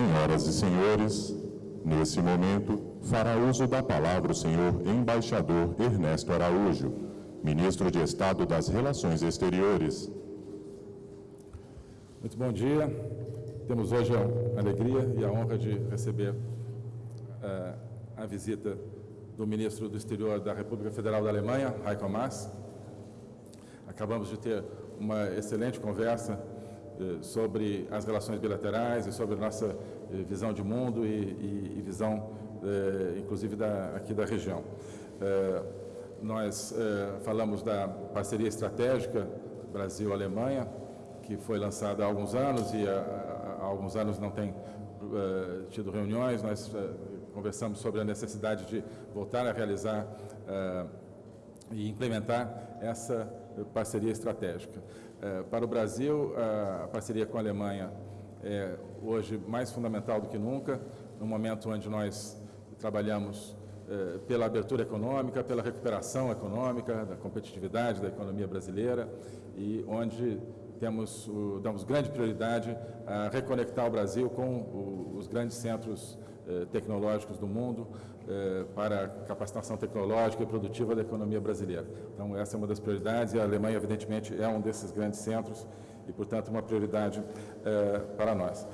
Senhoras e senhores, nesse momento, fará uso da palavra o senhor embaixador Ernesto Araújo, ministro de Estado das Relações Exteriores. Muito bom dia. Temos hoje a alegria e a honra de receber uh, a visita do ministro do Exterior da República Federal da Alemanha, Heiko Maas. Acabamos de ter uma excelente conversa sobre as relações bilaterais e sobre a nossa eh, visão de mundo e, e, e visão, eh, inclusive, da, aqui da região. Nós falamos da parceria estratégica Brasil-Alemanha, que foi lançada há alguns anos e há, há alguns anos não tem tido reuniões. Nós conversamos sobre a necessidade de voltar a realizar e implementar essa parceria estratégica. É, para o Brasil, a parceria com a Alemanha é hoje mais fundamental do que nunca, no momento onde nós trabalhamos é, pela abertura econômica, pela recuperação econômica, da competitividade da economia brasileira e onde temos, damos grande prioridade a reconectar o Brasil com os grandes centros eh, tecnológicos do mundo eh, para a capacitação tecnológica e produtiva da economia brasileira. Então, essa é uma das prioridades e a Alemanha, evidentemente, é um desses grandes centros e, portanto, uma prioridade eh, para nós.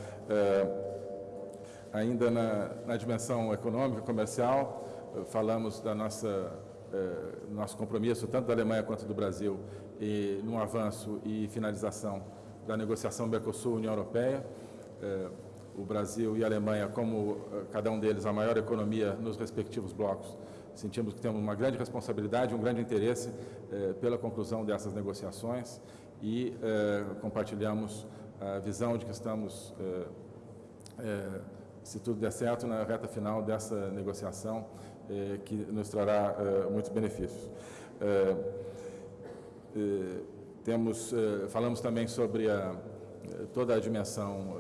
Ainda na, na dimensão econômica, comercial, falamos da nossa nosso compromisso, tanto da Alemanha quanto do Brasil, no avanço e finalização da negociação Mercosul-União Europeia o Brasil e a Alemanha, como eh, cada um deles a maior economia nos respectivos blocos, sentimos que temos uma grande responsabilidade, um grande interesse eh, pela conclusão dessas negociações e eh, compartilhamos a visão de que estamos, eh, eh se tudo der certo, na reta final dessa negociação eh, que nos trará muitos benefícios. temos, falamos também sobre a, toda a dimensão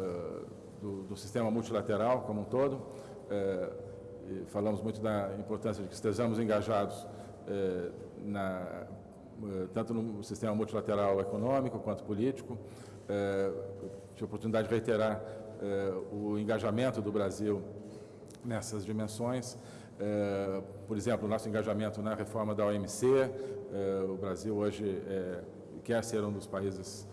do, do sistema multilateral como um todo. É, falamos muito da importância de que estejamos engajados é, na, é, tanto no sistema multilateral econômico quanto político. É, tive a oportunidade de reiterar é, o engajamento do Brasil nessas dimensões. É, por exemplo, o nosso engajamento na reforma da OMC. O Brasil hoje quer ser um dos países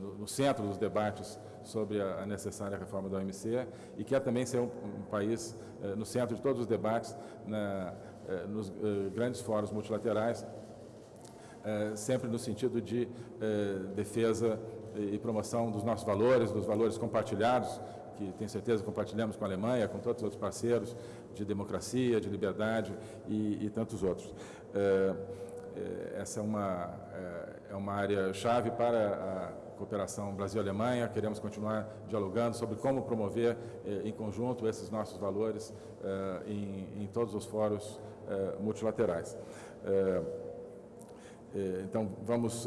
no, no, centro dos debates sobre a, necessária reforma da OMC e quer também ser um, país é, no centro de todos os debates é, nos grandes fóruns multilaterais, sempre no sentido de defesa e promoção dos nossos valores, dos valores compartilhados, que tenho certeza compartilhamos com a Alemanha, com todos os outros parceiros de democracia, de liberdade e, e tantos outros. É, essa é uma, é, é uma área chave para a cooperação Brasil-Alemanha. Queremos continuar dialogando sobre como promover é, em conjunto esses nossos valores em, em todos os fóruns multilaterais. Então, vamos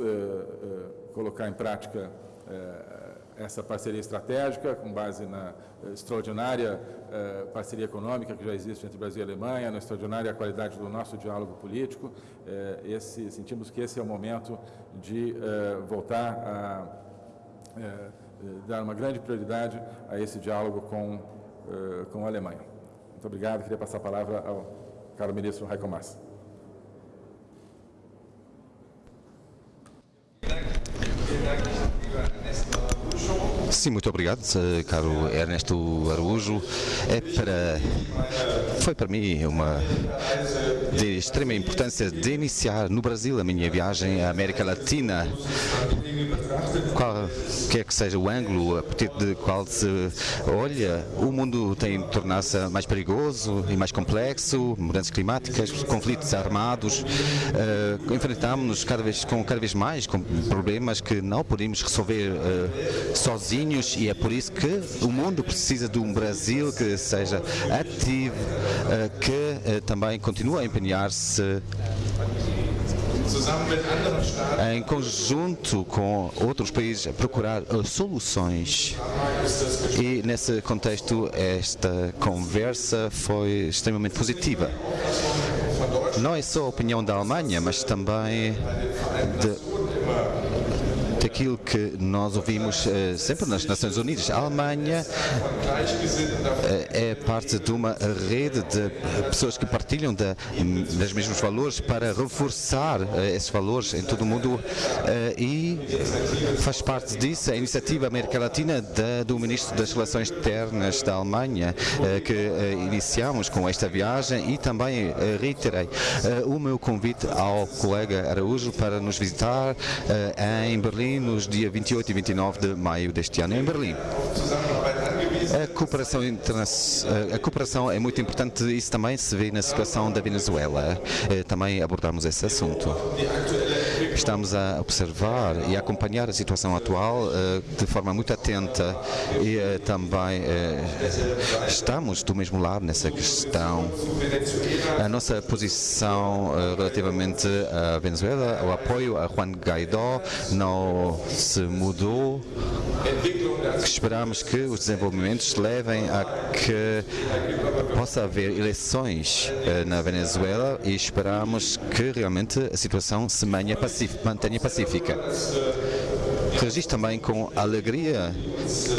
colocar em prática essa parceria estratégica, com base na eh, extraordinária eh, parceria econômica que já existe entre Brasil e Alemanha, na extraordinária qualidade do nosso diálogo político. Eh, esse, sentimos que esse é o momento de eh, voltar a eh, eh, dar uma grande prioridade a esse diálogo com, com a Alemanha. Muito obrigado. Queria passar a palavra ao caro ministro Heiko Maas. Sim, muito obrigado, eh, caro Ernesto Araújo. É para, foi para mim uma de extrema importância de iniciar no Brasil a minha viagem à América Latina. Qual quer que seja o ângulo a partir de qual se olha, o mundo tem tornar-se mais perigoso e mais complexo, mudanças climáticas, conflitos armados. Uh, Enfrentamos-nos cada vez, com cada vez mais com problemas que não podemos resolver uh, sozinhos e é por isso que o mundo precisa de um Brasil que seja ativo, uh, que também continue a empenhar-se em conjunto com outros países, a procurar soluções. E nesse contexto, esta conversa foi extremamente positiva. Não é só a opinião da Alemanha, mas também de aquilo que nós ouvimos uh, sempre nas Nações Unidas. A Alemanha uh, é parte de uma rede de pessoas que partilham dos mesmos valores para reforçar uh, esses valores em todo o mundo e faz parte disso a iniciativa América Latina da, do Ministro das Relações Externas da Alemanha, que iniciamos com esta viagem e também reiterei o meu convite ao colega Araújo para nos visitar em Berlim nos dias 28 e 29 de maio deste ano em Berlim. A cooperação, a cooperação é muito importante, isso também se vê na situação da Venezuela. Eh, também abordamos esse assunto. Estamos a observar e a acompanhar a situação atual eh, de forma muito atenta e eh, também estamos do mesmo lado nessa questão. A nossa posição relativamente à Venezuela, o apoio a Juan Guaidó não se mudou. Esperamos que os desenvolvimentos levem a que possa haver eleições eh, na Venezuela e esperamos que realmente a situação se mantenha pacífica. Registro também com alegria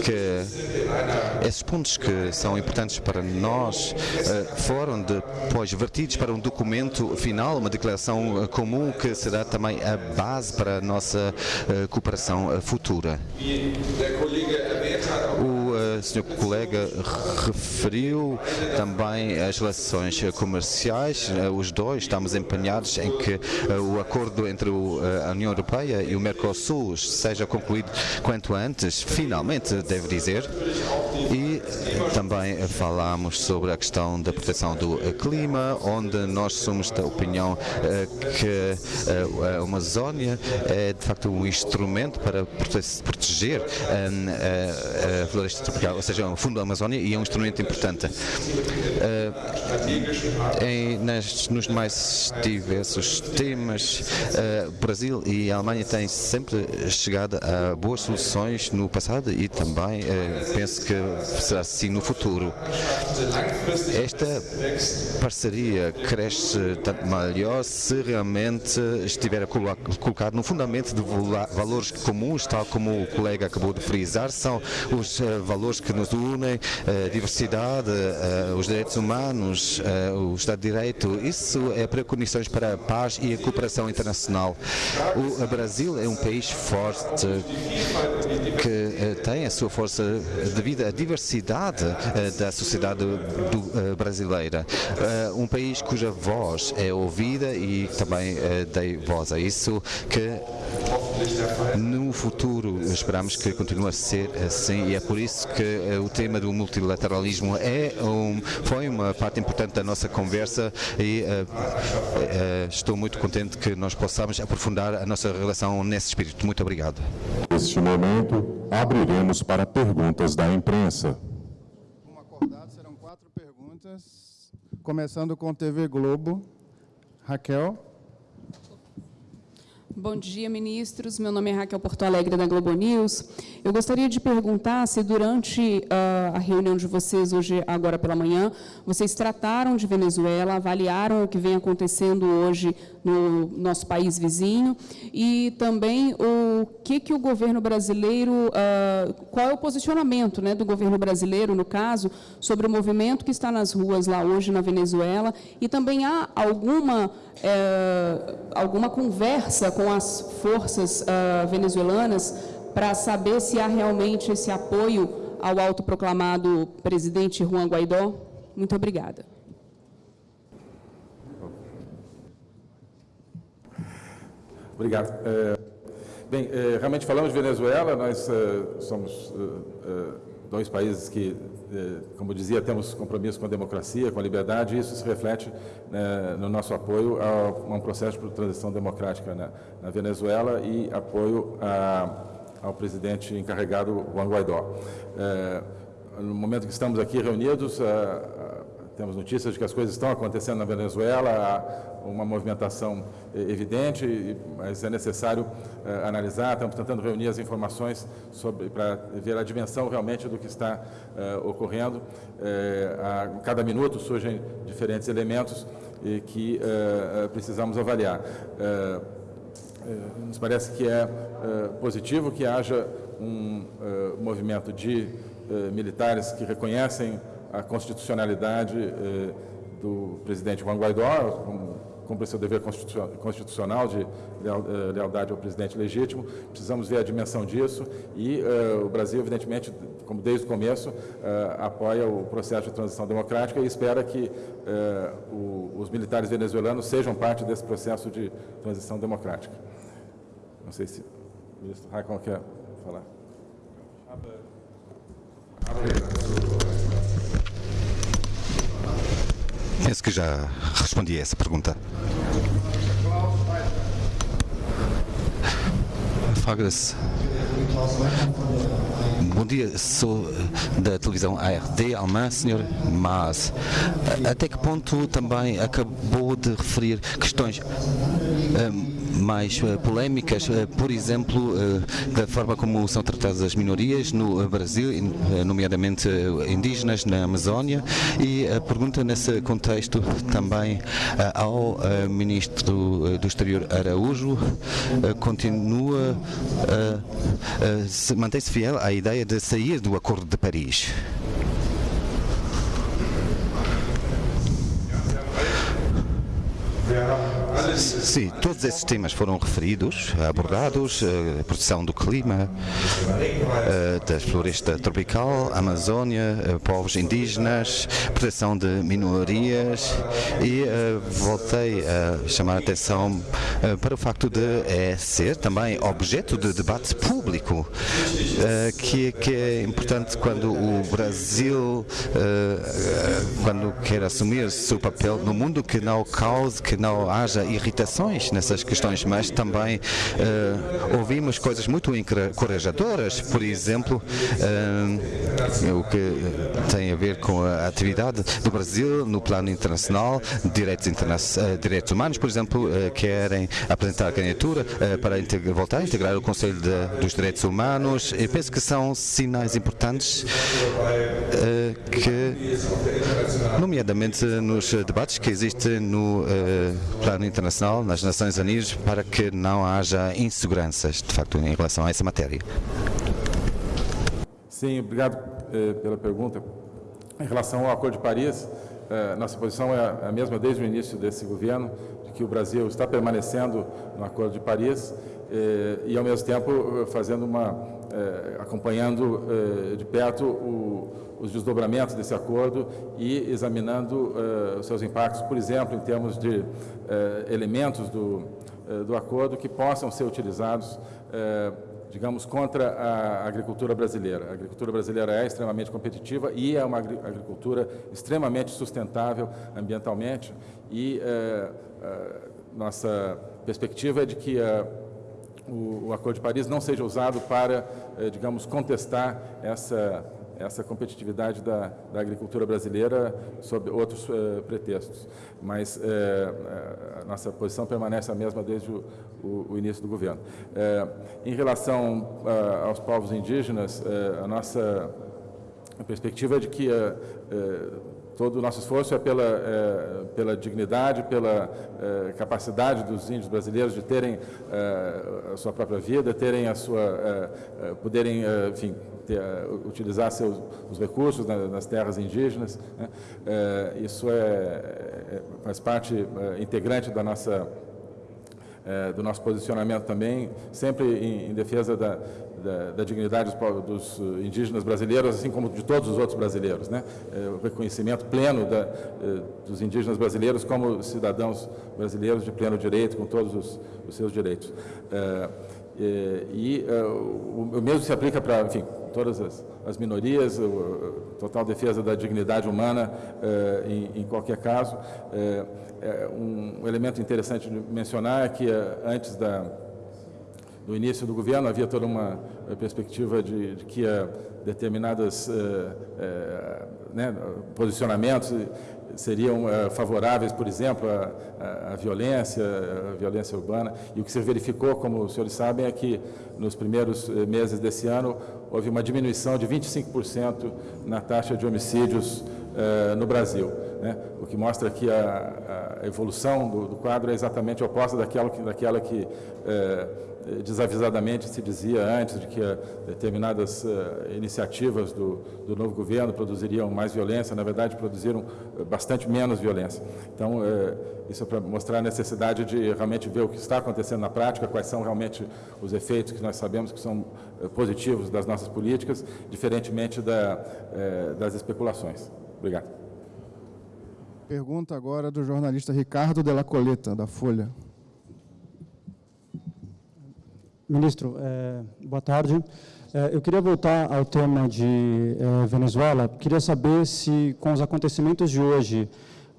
que esses pontos que são importantes para nós uh, foram depois vertidos para um documento final, uma declaração uh, comum que será também a base para a nossa uh, cooperação futura. Senhor colega referiu também as relações comerciais. Os dois estamos empenhados em que o acordo entre a União Europeia e o Mercosul seja concluído quanto antes, finalmente, devo dizer. Também falámos sobre a questão da proteção do clima, onde nós somos da opinião eh, que eh, a Amazónia é de facto um instrumento para proteger eh, a floresta tropical, ou seja, o fundo da Amazónia, e é um instrumento importante. Em, nas, nos mais diversos temas, Brasil e Alemanha têm sempre chegado a boas soluções no passado e também penso que assim no futuro. Esta parceria cresce tanto melhor se realmente estiver colocado no fundamento de valores comuns, tal como o colega acabou de frisar, são os uh, valores que nos unem, a uh, diversidade, uh, os direitos humanos, eh, o Estado de Direito. Isso é precondições para a paz e a cooperação internacional. O Brasil é um país forte que tem a sua força devido à diversidade da sociedade do, brasileira. um país cuja voz é ouvida e também dei voz a isso, que no futuro esperamos que continue a ser assim e é por isso que o tema do multilateralismo é um, foi uma parte importante da nossa conversa e uh, uh, estou muito contente que nós possamos aprofundar a nossa relação nesse espírito. Muito obrigado. Neste momento, abriremos para perguntas da imprensa. Serão quatro perguntas, começando com TV Globo. Raquel. Bom dia, ministros. Meu nome é Raquel Porto Alegre, da Globo News. Eu gostaria de perguntar se, durante uh, a reunião de vocês, hoje, agora pela manhã, vocês trataram de Venezuela, avaliaram o que vem acontecendo hoje no nosso país vizinho e também o que, que o governo brasileiro, uh, qual é o posicionamento né, do governo brasileiro, no caso, sobre o movimento que está nas ruas lá hoje na Venezuela e também há alguma, uh, alguma conversa com as forças uh, venezuelanas para saber se há realmente esse apoio ao autoproclamado presidente Juan Guaidó? Muito obrigada. Obrigado. É, bem, é, realmente falamos de Venezuela, nós é, somos é, é, dois países que, é, como dizia, temos compromisso com a democracia, com a liberdade, e isso se reflete né, no nosso apoio a, a, um processo de transição democrática na, na Venezuela e apoio a, ao presidente encarregado Juan Guaidó. no momento que estamos aqui reunidos, temos notícias de que as coisas estão acontecendo na Venezuela, há uma movimentação eh, evidente, mas é necessário uh, analisar. Estamos tentando reunir as informações para ver a dimensão realmente do que está uh, ocorrendo. A cada minuto surgem diferentes elementos que precisamos avaliar. nos parece que é positivo que haja um movimento de militares que reconhecem a constitucionalidade do presidente Juan Guaidó, cumpre seu dever constitucional de eh, lealdade ao presidente legítimo. Precisamos ver a dimensão disso e uh, o Brasil, evidentemente, como desde o começo, apoia o processo de transição democrática e espera que os militares venezuelanos sejam parte desse processo de transição democrática. Não sei se o ministro Raikon quer falar. Penso que já respondi a essa pergunta. Fagras. Bom dia, sou da televisão ARD Alemã, senhor Mas. Até que ponto também acabou de referir questões um, mais uh, polémicas, uh, por exemplo, uh, da forma como são tratadas as minorias no Brasil, nomeadamente indígenas na Amazónia, e a pergunta nesse contexto também ao Ministro do Exterior Araújo continua, mantém-se fiel à ideia de sair do Acordo de Paris. Sim, todos esses temas foram referidos, abordados, a eh, proteção do clima, eh, da floresta tropical, Amazónia, eh, povos indígenas, proteção de minorias e voltei a chamar a atenção para o facto de é ser também objeto de debate público, que, que é importante quando o Brasil, quando quer assumir seu papel no mundo, que não cause, que não haja nessas questões, mas também uh, ouvimos coisas muito encorajadoras, por exemplo, uh, o que tem a ver com a atividade do Brasil no plano internacional, direitos, interna uh, direitos humanos, por exemplo, querem apresentar a candidatura para voltar a integrar o Conselho de, dos Direitos Humanos. Eu penso que são sinais importantes que, nomeadamente nos debates que existem no plano internacional, nas Nações Unidas, para que não haja inseguranças, de facto, em relação a essa matéria. Sim, obrigado eh, pela pergunta. Em relação ao Acordo de Paris, eh, nossa posição é a mesma desde o início desse governo, de que o Brasil está permanecendo no Acordo de Paris eh, e, ao mesmo tempo, fazendo uma, eh, acompanhando eh, de perto o, os desdobramentos desse acordo e examinando uh, seus impactos, por exemplo, em termos de uh, elementos do, uh, do acordo que possam ser utilizados, digamos, contra a agricultura brasileira. A agricultura brasileira é extremamente competitiva e é uma agricultura extremamente sustentável ambientalmente e nossa perspectiva é de que o, o Acordo de Paris não seja usado para, digamos, contestar essa essa competitividade da, da agricultura brasileira sob outros uh, pretextos. Mas uh, a nossa posição permanece a mesma desde o, o, o início do governo. Uh, em relação aos povos indígenas, a nossa perspectiva é de que todo o nosso esforço é pela, pela dignidade, pela capacidade dos índios brasileiros de terem a sua própria vida, terem a sua, poderem, enfim, ter, utilizar seus, os recursos nas terras indígenas. Né? É, isso é, é, faz parte integrante da nossa, do nosso posicionamento também, sempre em, em defesa da, da, da, dignidade dos, indígenas brasileiros, assim como de todos os outros brasileiros. Né? o reconhecimento pleno da, dos indígenas brasileiros como cidadãos brasileiros de pleno direito, com todos os, os seus direitos. E, e o, o mesmo se aplica para, enfim, todas as, as minorias, total defesa da dignidade humana eh, em, em, qualquer caso. Eh, um elemento interessante de mencionar é que eh, antes da, do início do governo havia toda uma perspectiva de, de que determinados né, posicionamentos seriam uh, favoráveis, por exemplo, à, violência, à violência urbana. E o que se verificou, como os senhores sabem, é que nos primeiros meses desse ano houve uma diminuição de 25% na taxa de homicídios no Brasil. Né? O que mostra que a, a evolução do, do, quadro é exatamente oposta daquela que, daquela que desavisadamente se dizia antes de que uh, determinadas uh, iniciativas do, do, novo governo produziriam mais violência, na verdade produziram bastante menos violência. Então, isso é para mostrar a necessidade de realmente ver o que está acontecendo na prática, quais são realmente os efeitos que nós sabemos que são positivos das nossas políticas, diferentemente da, das especulações. Obrigado. Pergunta agora do jornalista Ricardo Della Coleta, da Folha. Ministro, é, boa tarde. É, eu queria voltar ao tema de é, Venezuela. Queria saber se, com os acontecimentos de hoje,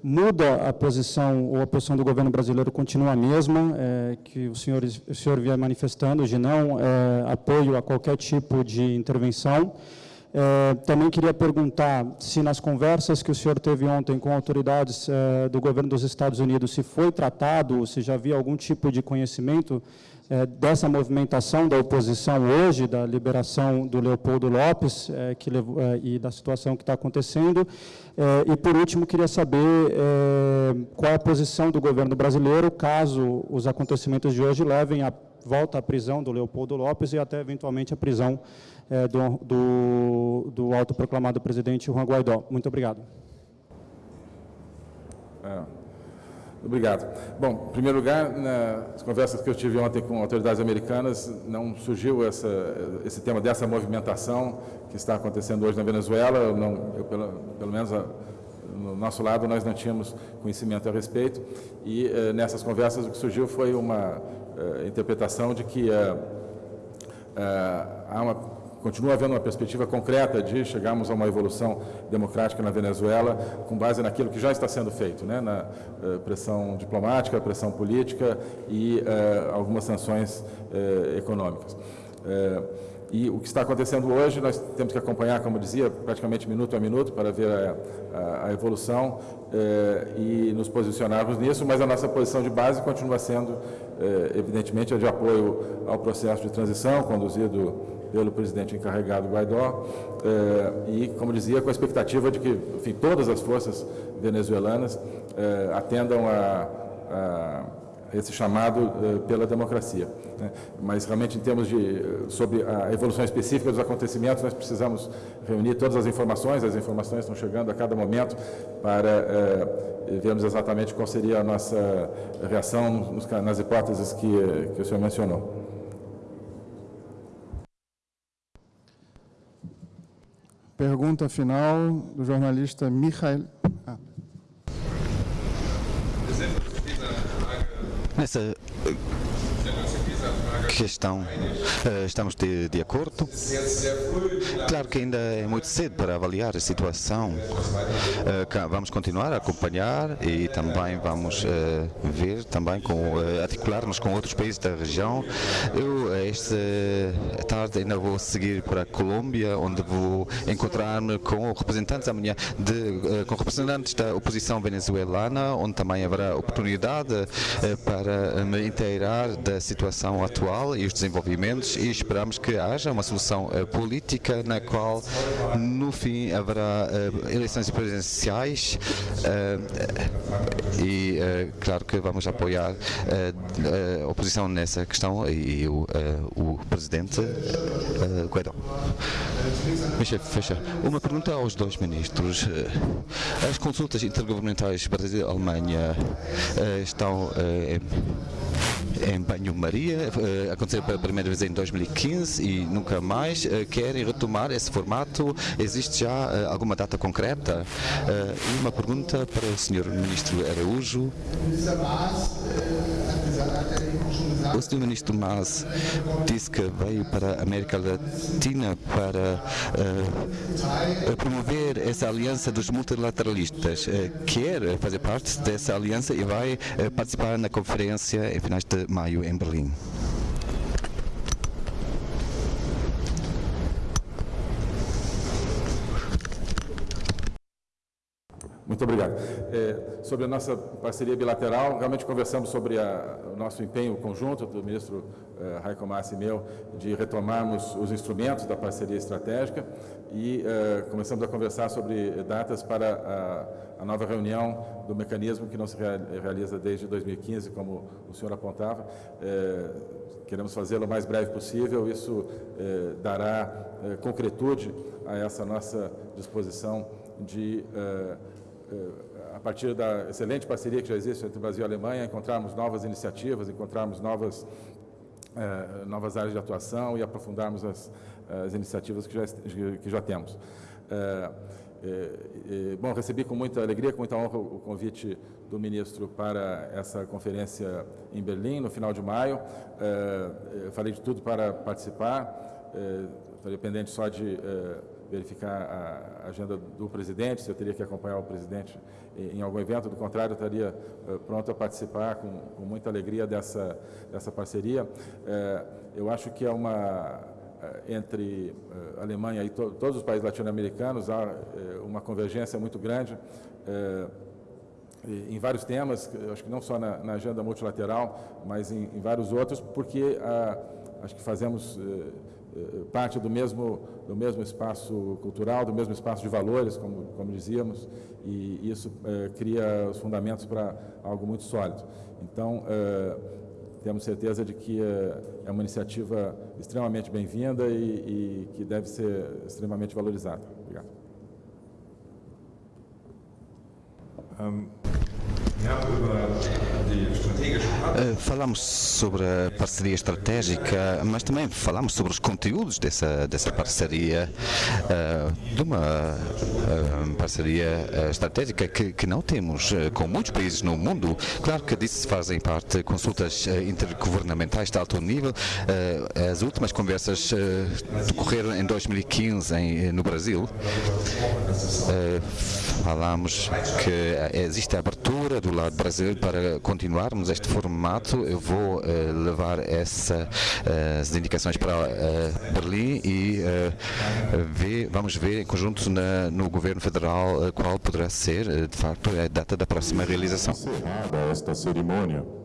muda a posição ou a posição do governo brasileiro continua a mesma, que o senhor, o senhor vinha manifestando de não apoio a qualquer tipo de intervenção. Também queria perguntar se nas conversas que o senhor teve ontem com autoridades do governo dos Estados Unidos, se foi tratado, se já havia algum tipo de conhecimento é, dessa movimentação da oposição hoje, da liberação do Leopoldo Lopes é, que, é, e da situação que está acontecendo. É, e, por último, queria saber é, qual é a posição do governo brasileiro caso os acontecimentos de hoje levem à volta à prisão do Leopoldo Lopes e até, eventualmente, a prisão do, do, do autoproclamado presidente Juan Guaidó. Muito obrigado. É. Obrigado. Bom, em primeiro lugar, nas conversas que eu tive ontem com autoridades americanas, não surgiu essa, esse tema dessa movimentação que está acontecendo hoje na Venezuela. Eu não, eu, pelo, pelo menos no nosso lado, nós não tínhamos conhecimento a respeito. E eh, nessas conversas o que surgiu foi uma eh, interpretação de que eh, há uma continua havendo uma perspectiva concreta de chegarmos a uma evolução democrática na Venezuela com base naquilo que já está sendo feito, né, na uh, pressão diplomática, pressão política e uh, algumas sanções uh, econômicas. E o que está acontecendo hoje, nós temos que acompanhar, como dizia, praticamente minuto a minuto para ver a, a, a evolução e nos posicionarmos nisso, mas a nossa posição de base continua sendo, evidentemente, a de apoio ao processo de transição conduzido pelo presidente encarregado Guaidó, eh, e, como dizia, com a expectativa de que enfim, todas as forças venezuelanas eh, atendam a, a, esse chamado eh, pela democracia. Né? Mas, realmente, em termos de sobre a evolução específica dos acontecimentos, nós precisamos reunir todas as informações, as informações estão chegando a cada momento para vermos exatamente qual seria a nossa reação nas hipóteses que, que o senhor mencionou. Pergunta final do jornalista Michael. Ah. Nessa questão eh, estamos de, de, acordo. Claro que ainda é muito cedo para avaliar a situação. Eh, vamos continuar a acompanhar e também vamos eh, ver, também com articular-nos com outros países da região. Eu esta tarde ainda vou seguir para a Colômbia, onde vou encontrar-me com representantes amanhã de, com representantes da oposição venezuelana, onde também haverá oportunidade para me inteirar da situação atual e os desenvolvimentos e esperamos que haja uma solução uh, política na qual no fim haverá uh, eleições presidenciais uh, e claro que vamos apoiar a oposição nessa questão e o, o presidente Guaidó. Michel Fecha, uma pergunta aos dois ministros. As consultas intergovernamentais Brasil-Alemanha estão em banho-maria, uh, aconteceu pela primeira vez em 2015 e nunca mais. Uh, querem retomar esse formato? Existe já uh, alguma data concreta? e uma pergunta para o Sr. Ministro Araújo. O Sr. Ministro Mas disse que veio para a América Latina para promover essa aliança dos multilateralistas. quer fazer parte dessa aliança e vai participar na conferência em finais de maio em Berlim. Muito obrigado. É, sobre a nossa parceria bilateral, realmente conversamos sobre a, o nosso empenho conjunto do ministro Raiko Massi e meu de retomarmos os instrumentos da parceria estratégica e eh, começamos a conversar sobre datas para a, a, nova reunião do mecanismo que não se realiza desde 2015, como o senhor apontava. Eh, queremos fazê-lo o mais breve possível, isso eh, dará eh, concretude a essa nossa disposição de a partir da excelente parceria que já existe entre Brasil e Alemanha, encontrarmos novas iniciativas, encontrarmos novas, eh, novas áreas de atuação e aprofundarmos as, as iniciativas que já, que já temos. Eh, bom, recebi com muita alegria, com muita honra o convite do ministro para essa conferência em Berlim, no final de maio. falei de tudo para participar, estaria pendente só de verificar a agenda do presidente, se eu teria que acompanhar o presidente em algum evento, do contrário, eu estaria uh, pronto a participar com, com, muita alegria dessa, dessa parceria. Uh, eu acho que é uma, uh, entre a Alemanha e to, todos os países latino-americanos, há uma convergência muito grande em vários temas, acho que não só na, na agenda multilateral, mas em, em vários outros, porque acho que fazemos eh, parte do mesmo, do mesmo espaço cultural, do mesmo espaço de valores, como, como dizíamos, e isso é, cria os fundamentos para algo muito sólido. Então, é, temos certeza de que é, uma iniciativa extremamente bem-vinda e, e, que deve ser extremamente valorizada. Obrigado. Um... Eh, falamos sobre a parceria estratégica, mas também falamos sobre os conteúdos dessa, dessa parceria, uh, de uma uh, parceria estratégica que, que não temos com muitos países no mundo. Claro que disso fazem parte consultas intergovernamentais de alto nível. As últimas conversas decorreram em 2015 em, no Brasil. Falamos que existe a abertura do lado brasileiro para continuarmos este formato. Eu vou uh, levar essa, uh, as indicações para uh, Berlim e ver, vamos ver em conjunto na, no governo federal qual poderá ser, de facto, a data da próxima realização. Encerrada esta cerimônia.